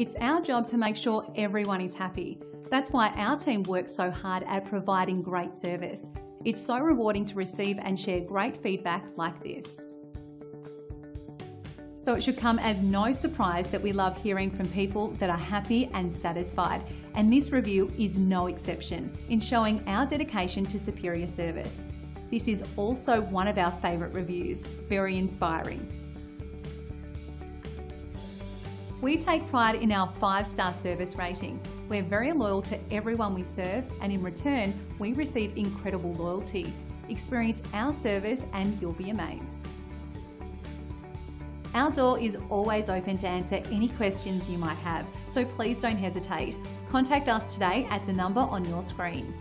It's our job to make sure everyone is happy. That's why our team works so hard at providing great service. It's so rewarding to receive and share great feedback like this. So it should come as no surprise that we love hearing from people that are happy and satisfied. And this review is no exception in showing our dedication to superior service. This is also one of our favourite reviews, very inspiring. We take pride in our five star service rating. We're very loyal to everyone we serve, and in return, we receive incredible loyalty. Experience our service and you'll be amazed. Our door is always open to answer any questions you might have, so please don't hesitate. Contact us today at the number on your screen.